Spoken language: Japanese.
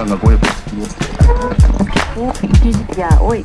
さがご用意おいやおい。